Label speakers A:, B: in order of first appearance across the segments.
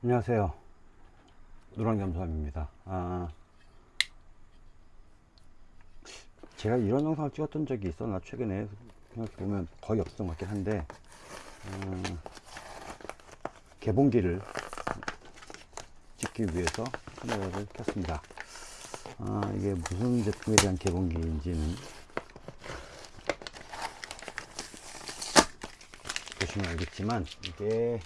A: 안녕하세요. 노랑잠수함입니다. 아, 제가 이런 영상을 찍었던 적이 있었나? 최근에 생각해보면 거의 없었던 것 같긴 한데 음, 개봉기를 찍기 위해서 카메라를 켰습니다. 아, 이게 무슨 제품에 대한 개봉기인지는 보시면 알겠지만 이게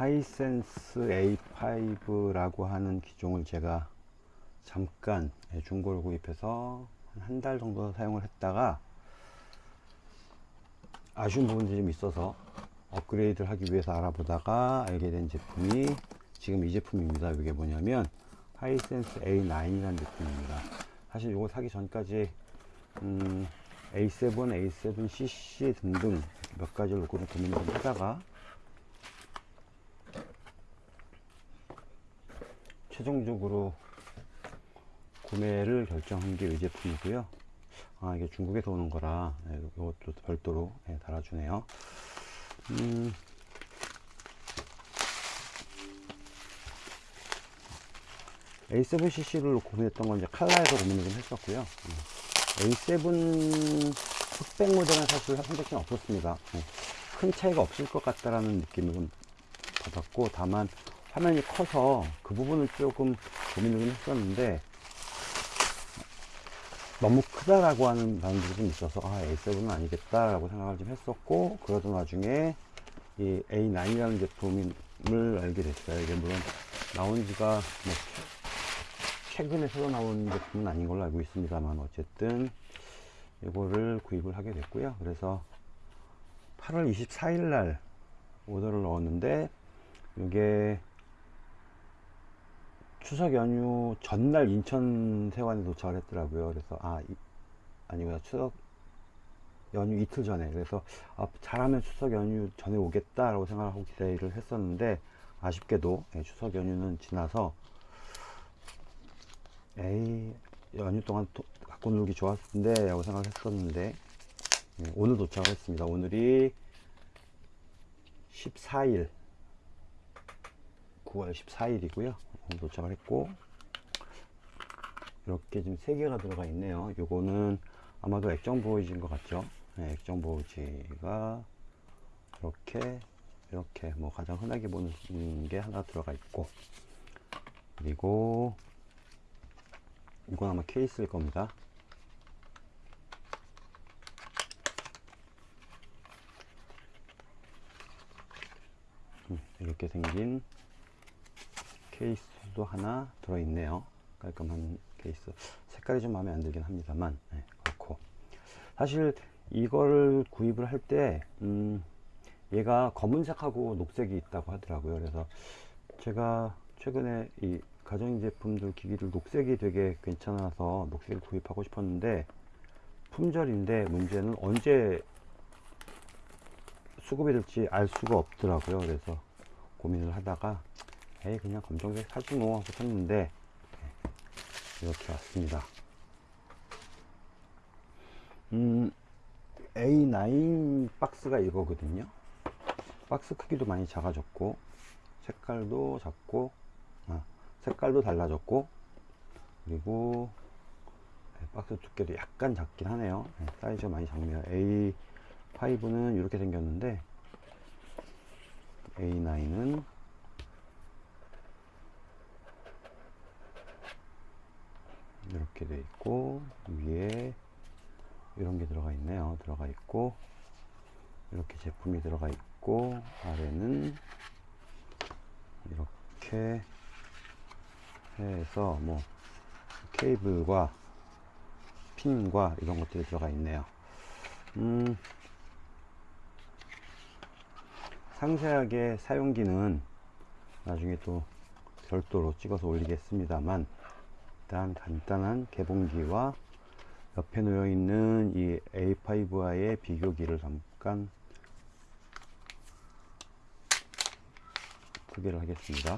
A: 하이센스 A5라고 하는 기종을 제가 잠깐 중고를 구입해서 한 달 정도 사용을 했다가 아쉬운 부분들이 좀 있어서 업그레이드를 하기 위해서 알아보다가 알게 된 제품이 지금 이 제품입니다. 이게 뭐냐면 하이센스 A9 이라는 제품입니다. 사실 이거 사기 전까지 음, A7, A7CC 등등 몇 가지를 놓고 고민을 좀 하다가 최종적으로 구매를 결정한 게 이 제품이고요. 아 이게 중국에서 오는 거라 네, 이것도 별도로 네, 달아주네요. 음, A7CC를 고민했던 건 이제 칼라에서 고민을 좀 했었고요. A7 흑백 모델은 사실 선택지는 없었습니다. 네, 큰 차이가 없을 것 같다라는 느낌을 좀 받았고 다만 화면이 커서 그 부분을 조금 고민을 좀 했었는데 너무 크다라고 하는 반응들이 좀 있어서 아 A7은 아니겠다라고 생각을 좀 했었고 그러던 와중에 이 A9이라는 제품을 알게 됐어요. 이게 물론 나온 지가 뭐 최근에 새로 나온 제품은 아닌 걸로 알고 있습니다만 어쨌든 이거를 구입을 하게 됐고요. 그래서 8월 24일 날 오더를 넣었는데 이게 추석 연휴 전날 인천 세관에 도착을 했더라고요. 그래서 아 이, 아니구나 추석 연휴 이틀 전에 그래서 아, 잘하면 추석 연휴 전에 오겠다라고 생각하고 기대를 했었는데 아쉽게도 예, 추석 연휴는 지나서 에이 연휴 동안 도, 갖고 놀기 좋았을 텐데 라고 생각했었는데 예, 오늘 도착을 했습니다. 오늘이 14일 9월 14일이고요. 도착을 했고 이렇게 지금 세 개가 들어가 있네요. 요거는 아마도 액정 보이지인 것 같죠? 네, 액정 보이지가 이렇게 이렇게 뭐 가장 흔하게 보는 게 하나 들어가 있고 그리고 이건 아마 케이스일 겁니다. 음, 이렇게 생긴 케이스도 하나 들어있네요. 깔끔한 케이스. 색깔이 좀 마음에 안 들긴 합니다만, 네, 그렇고. 사실 이걸 구입을 할 때, 음, 얘가 검은색하고 녹색이 있다고 하더라고요. 그래서 제가 최근에 이 가전제품들 기기를 녹색이 되게 괜찮아서 녹색을 구입하고 싶었는데, 품절인데 문제는 언제 수급이 될지 알 수가 없더라고요. 그래서 고민을 하다가 에이 그냥 검정색 사지 뭐 하고 샀는데. 이렇게 왔습니다. 음 A9 박스가 이거거든요. 박스 크기도 많이 작아졌고 색깔도 작고 아, 색깔도 달라졌고 그리고 네, 박스 두께도 약간 작긴 하네요. 네, 사이즈가 많이 작네요. A5는 이렇게 생겼는데 A9은 이렇게 돼 있고 위에 이런 게 들어가 있네요. 들어가 있고 이렇게 제품이 들어가 있고 아래는 이렇게 해서 뭐 케이블과 핀과 이런 것들이 들어가 있네요. 음 상세하게 사용기는 나중에 또 별도로 찍어서 올리겠습니다만 일단 간단한 개봉기와 옆에 놓여 있는 이 A5와의 비교기를 잠깐 소개를 하겠습니다.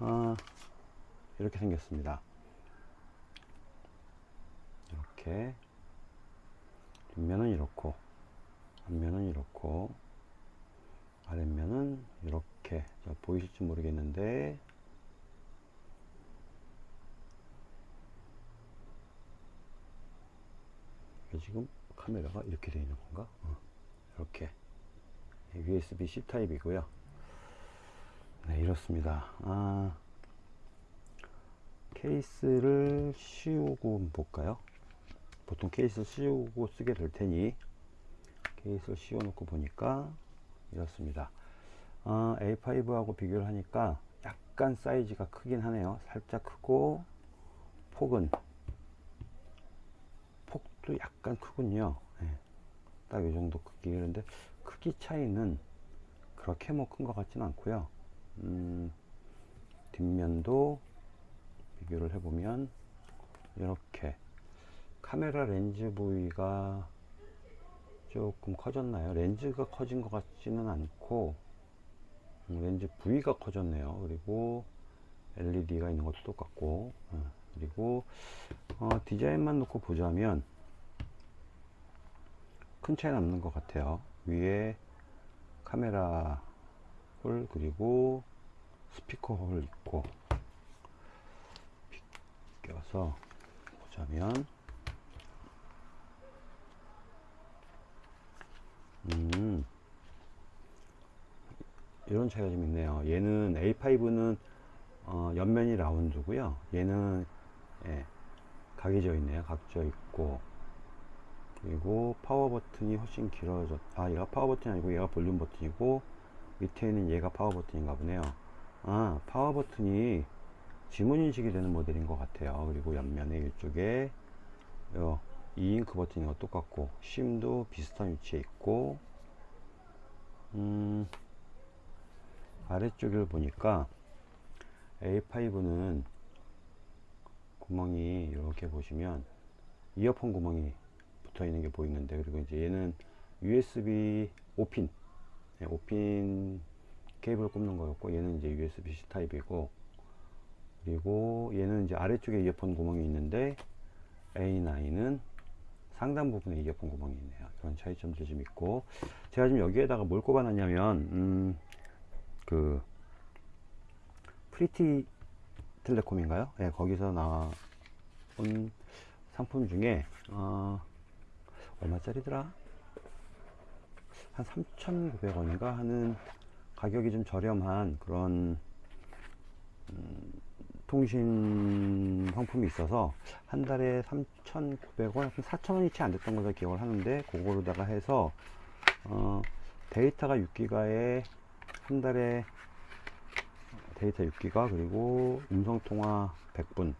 A: 아, 이렇게 생겼습니다. 이렇게 뒷면은 이렇고 앞면은 이렇고 아랫면은 이렇게 자, 보이실지 모르겠는데 지금 카메라가 이렇게 되어 있는 건가? 어, 이렇게 USB-C 타입이고요. 네, 이렇습니다. 아, 케이스를 씌우고 볼까요? 보통 케이스 씌우고 쓰게 될 테니 케이스를 씌워 놓고 보니까 이렇습니다. 아, A5하고 비교를 하니까 약간 사이즈가 크긴 하네요. 살짝 크고 폭은 폭도 약간 크군요. 네, 딱이 정도 크기 그런데 크기 차이는 그렇게 뭐 큰 것 같지는 않고요. 음, 뒷면도 비교를 해보면 이렇게 카메라 렌즈 부위가 조금 커졌나요? 렌즈가 커진 것 같지는 않고 음, 렌즈 부위가 커졌네요. 그리고 LED가 있는 것도 똑같고 어, 그리고 어, 디자인만 놓고 보자면 큰 차이는 없는 것 같아요. 위에 카메라 홀 그리고 스피커 홀 있고 비껴서 보자면 음 이런 차이가 좀 있네요. 얘는 A5는 어, 옆면이 라운드고요. 얘는 예, 각이 져 있네요. 각져 있고 그리고 파워 버튼이 훨씬 길어졌 아 얘가 파워 버튼이 아니고 얘가 볼륨 버튼이고 밑에 있는 얘가 파워 버튼인가 보네요. 아 파워 버튼이 지문 인식이 되는 모델인 것 같아요. 그리고 옆면에 이쪽에 요, 이 잉크 버튼이 똑같고 심도 비슷한 위치에 있고 음, 아래쪽을 보니까 A5는 구멍이 이렇게 보시면 이어폰 구멍이 붙어 있는 게 보이는데 그리고 이제 얘는 USB 5핀 5핀 케이블 꼽는 거였고 얘는 이제 USB-C 타입이고 그리고 얘는 이제 아래쪽에 이어폰 구멍이 있는데 A9은 상단 부분에 이어폰 구멍이 있네요. 그런 차이점도 좀 있고 제가 지금 여기에다가 뭘 꼽아놨냐면 음, 그 프리티 텔레콤인가요? 네, 거기서 나온 상품 중에 어, 얼마짜리더라? 한 3,900원인가 하는 가격이 좀 저렴한 그런 음, 통신 상품이 있어서 한 달에 3,900원, 4,000원이 채 안 됐던 걸로 기억을 하는데 그거로다가 해서 어, 데이터가 6기가에 한 달에 데이터 6기가 그리고 음성통화 100분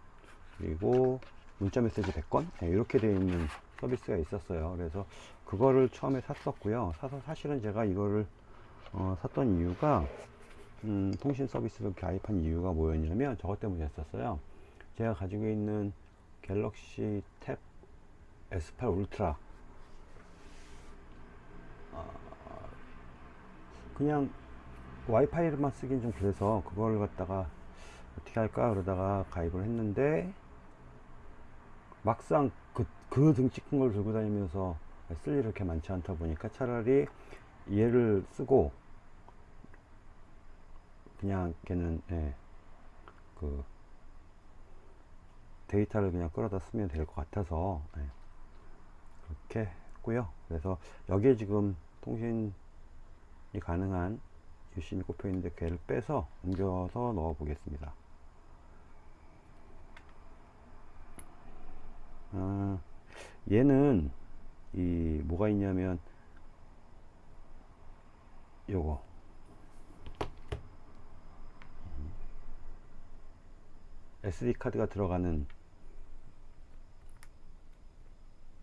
A: 그리고 문자 메시지 100건 네, 이렇게 되어 있는 서비스가 있었어요. 그래서 그거를 처음에 샀었고요. 사서 사실은 제가 이거를 어, 샀던 이유가 음, 통신 서비스를 가입한 이유가 뭐였냐면 저것 때문이었었어요. 제가 가지고 있는 갤럭시 탭 S8 울트라. 어, 그냥 와이파이로만 쓰긴 좀 그래서 그걸 갖다가 어떻게 할까 그러다가 가입을 했는데 막상 그, 그 등치 큰 걸 들고 다니면서 쓸 일이 그렇게 많지 않다 보니까 차라리 얘를 쓰고 그냥 걔는 예, 그 데이터를 그냥 끌어다 쓰면 될 것 같아서 예, 그렇게 했고요. 그래서 여기에 지금 통신이 가능한 유심히 꼽혀 있는데 걔를 빼서 옮겨서 넣어 보겠습니다 아, 얘는 이 뭐가 있냐면 요거. SD 카드가 들어가는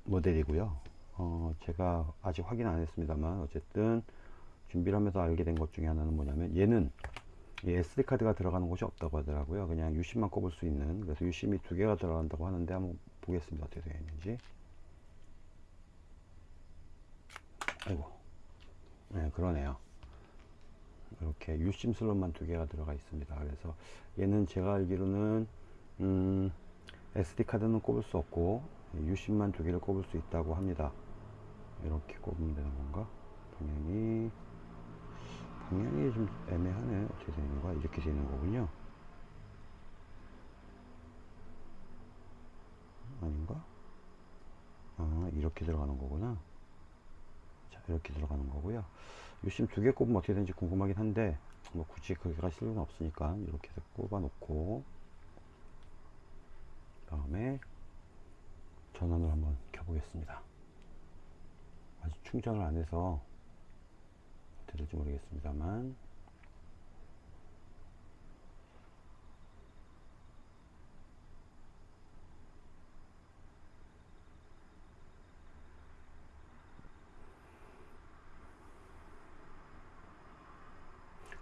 A: 모델이고요. 어, 제가 아직 확인 안 했습니다만 어쨌든 준비를 하면서 알게 된 것 중에 하나는 뭐냐면 얘는 SD 카드가 들어가는 곳이 없다고 하더라고요. 그냥 유심만 꼽을 수 있는. 그래서 유심이 두 개가 들어간다고 하는데 한번 보겠습니다. 어떻게 되어 있는지. 아이고. 네 그러네요. 이렇게 유심 슬롯만 두 개가 들어가 있습니다. 그래서 얘는 제가 알기로는 음, SD 카드는 꼽을 수 없고 유심만 두 개를 꼽을 수 있다고 합니다. 이렇게 꼽으면 되는 건가? 방향이 방향이 좀 애매하네. 어떻게 되는 거야? 이렇게 되는 거군요. 아닌가? 아, 이렇게 들어가는 거구나. 자, 이렇게 들어가는 거고요. 요심 두 개 꼽으면 어떻게 되는지 궁금하긴 한데, 뭐 굳이 그렇게 갈 필요는 없으니까, 이렇게 해서 꼽아 놓고, 다음에 전원을 한번 켜보겠습니다. 아직 충전을 안 해서 될지 모르겠습니다만,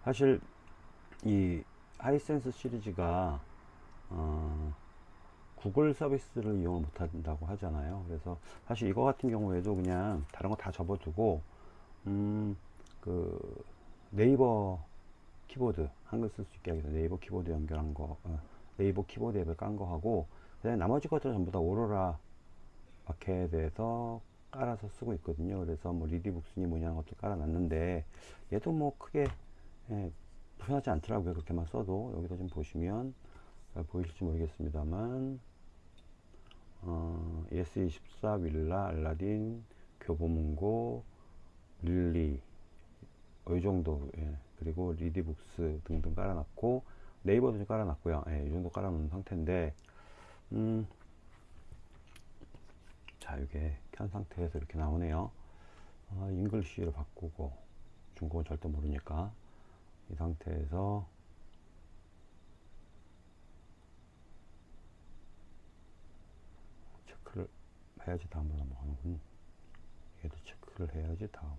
A: 사실 이 하이센스 시리즈가 어, 구글 서비스를 이용을 못한다고 하잖아요. 그래서 사실 이거 같은 경우에도 그냥 다른 거 다 접어두고 음, 그 네이버 키보드 한글 쓸 수 있게 하기 위해서 네이버 키보드 연결한 거 어, 네이버 키보드 앱을 깐 거 하고 그다음에 나머지 것들은 전부 다 오로라 마켓에서 깔아서 쓰고 있거든요. 그래서 뭐 리디북스니 뭐냐 하는 것도 깔아놨는데 얘도 뭐 크게 예, 불편하지 않더라고요. 그렇게만 써도 여기다 좀 보시면 잘 보이실지 모르겠습니다만 어, ES24 윌라 알라딘 교보문고 릴리 어, 이 정도 예. 그리고 리디북스 등등 깔아놨고 네이버도 좀 깔아놨고요. 예, 이 정도 깔아놓은 상태인데 음, 자 이게 켠 상태에서 이렇게 나오네요. 어, English로 바꾸고 중국은 절대 모르니까 이 상태에서 체크를 해야지 다음으로 넘어가는군. 얘도 체크를 해야지 다음.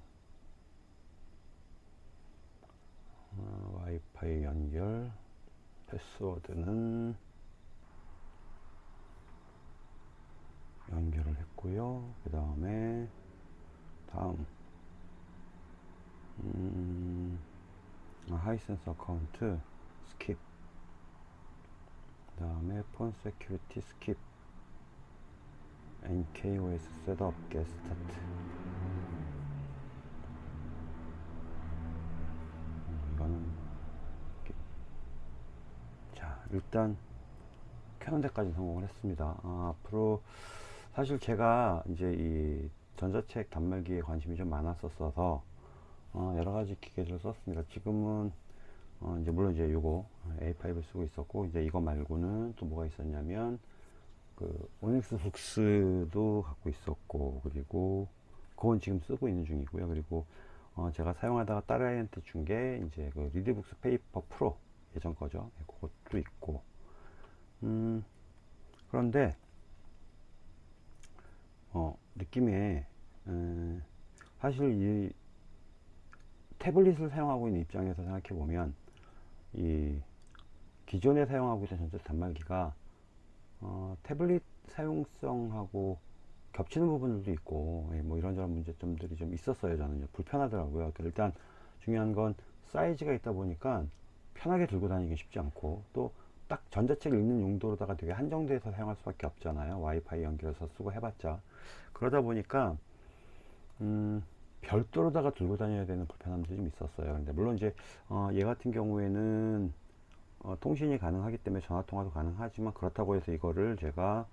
A: 어, 와이파이 연결, 패스워드는 연결을 했고요. 그 다음에 다음 음, 아, 하이센스 account skip. 그 다음에 phone security skip. InkOS setup get start 음, 이거는. 자 일단 켜는 데까지 성공을 했습니다. 아, 앞으로 사실 제가 이제 이 전자책 단말기에 관심이 좀 많았었어서 어, 여러 가지 기계들을 썼습니다. 지금은 어, 이제 물론 이제 요거 A5를 쓰고 있었고 이제 이거 말고는 또 뭐가 있었냐면 그 오닉스 북스도 갖고 있었고 그리고 그건 지금 쓰고 있는 중이고요. 그리고 어, 제가 사용하다가 딸아이한테 준 게 이제 그 리디북스 페이퍼 프로 예전 거죠. 예, 그것도 있고 음 그런데 어, 느낌에 음, 사실 이 태블릿을 사용하고 있는 입장에서 생각해 보면 이 기존에 사용하고 있던 전자 단말기가 어, 태블릿 사용성하고 겹치는 부분들도 있고 예, 뭐 이런저런 문제점들이 좀 있었어요 저는. 불편하더라고요. 그러니까 일단 중요한 건 사이즈가 있다 보니까 편하게 들고 다니기 쉽지 않고 또 딱 전자책 읽는 용도로다가 되게 한정돼서 사용할 수밖에 없잖아요. 와이파이 연결해서 쓰고 해봤자. 그러다 보니까 음, 별도로다가 들고 다녀야 되는 불편함들이 좀 있었어요. 근데 물론 이제 어, 얘 같은 경우에는 어, 통신이 가능하기 때문에 전화 통화도 가능하지만 그렇다고 해서 이거를 제가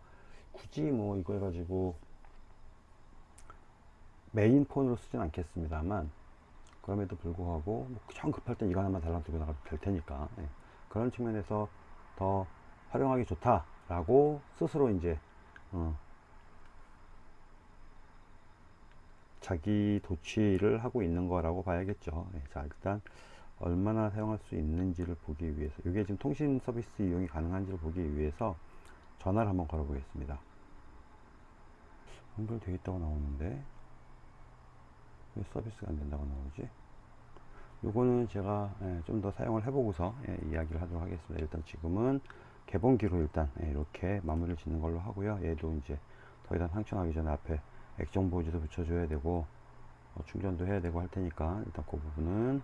A: 굳이 뭐 이거 해가지고 메인 폰으로 쓰진 않겠습니다만 그럼에도 불구하고 뭐정 급할 땐 이거 하나만 달랑 들고 나가도 될 테니까 예. 그런 측면에서 더 활용하기 좋다라고 스스로 이제 어, 자기 도취를 하고 있는 거라고 봐야겠죠. 네, 자, 일단 얼마나 사용할 수 있는지를 보기 위해서 이게 지금 통신 서비스 이용이 가능한지를 보기 위해서 전화를 한번 걸어 보겠습니다. 연결되어 있다고 나오는데 왜 서비스가 안 된다고 나오지? 요거는 제가 예, 좀더 사용을 해보고서 예, 이야기를 하도록 하겠습니다. 일단 지금은 개봉기로 일단 예, 이렇게 마무리를 짓는 걸로 하고요. 얘도 이제 더 이상 상처나기 전에 앞에 액정 보지도 붙여줘야 되고 어, 충전도 해야 되고 할 테니까 일단 그 부분은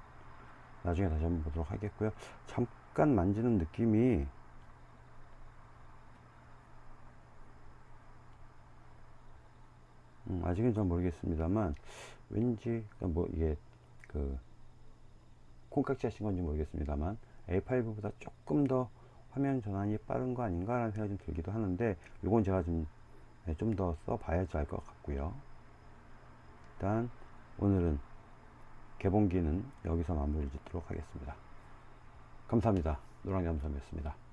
A: 나중에 다시 한번 보도록 하겠고요. 잠깐 만지는 느낌이 음, 아직은 잘 모르겠습니다만 왠지 그러니까 뭐 이게 그 콩깍지 하신 건지 모르겠습니다만 A5보다 조금 더 화면 전환이 빠른 거 아닌가 라는 생각이 좀 들기도 하는데 이건 제가 좀 좀더 써봐야지 알 것 같고요. 일단 오늘은 개봉기는 여기서 마무리 짓도록 하겠습니다. 감사합니다. 노랑잠수함이었습니다